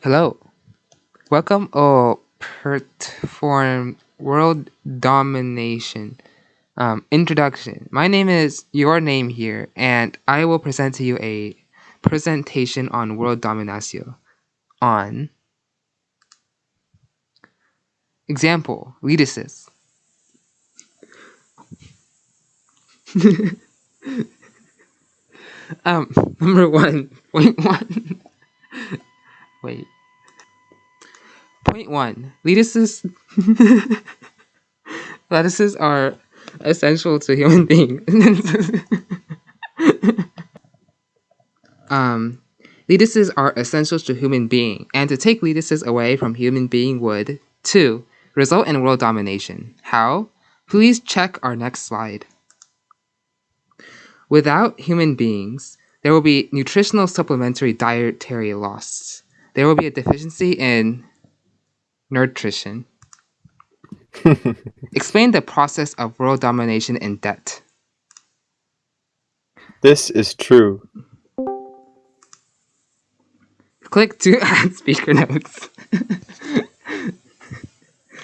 Hello. Welcome or perform world domination. Um, introduction. My name is your name here, and I will present to you a presentation on world domination. On example, Lydesis. um, number one, point one. Wait. Point one. Lettuces lettuces are essential to human beings. um lettuces are essential to human being, and to take lettuces away from human being would two result in world domination. How? Please check our next slide. Without human beings, there will be nutritional supplementary dietary loss. There will be a deficiency in nutrition. Explain the process of world domination in debt. This is true. Click to add speaker notes.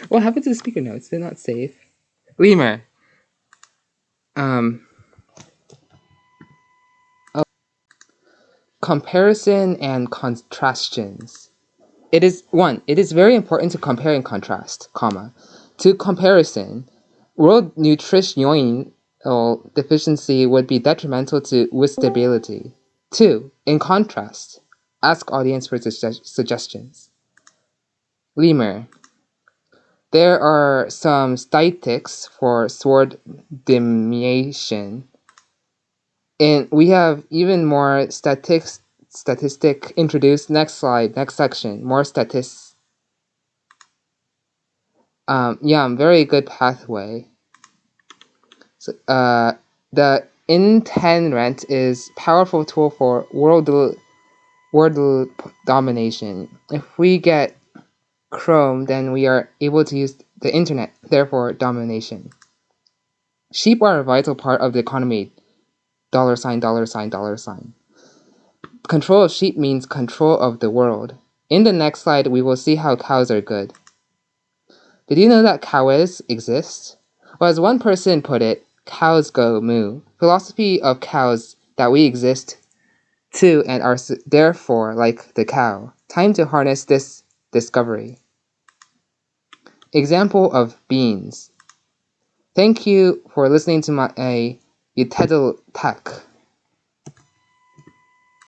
what happened to the speaker notes? They're not safe. Lemur. Um. Comparison and contrastions. It is one. It is very important to compare and contrast, comma. To comparison, world nutritional uh, deficiency would be detrimental to with stability. Two. In contrast, ask audience for suggestions. Lemur. There are some statistics for sword diminution. And we have even more statistics statistic introduced. Next slide, next section, more statistics. Um, yeah, very good pathway. So, uh, the rent is powerful tool for world world domination. If we get Chrome, then we are able to use the internet, therefore domination. Sheep are a vital part of the economy. Dollar sign, dollar sign, dollar sign. Control of sheep means control of the world. In the next slide, we will see how cows are good. Did you know that cows exist? Well, as one person put it, cows go moo. Philosophy of cows that we exist too and are therefore like the cow. Time to harness this discovery. Example of beans. Thank you for listening to my uh, Tech.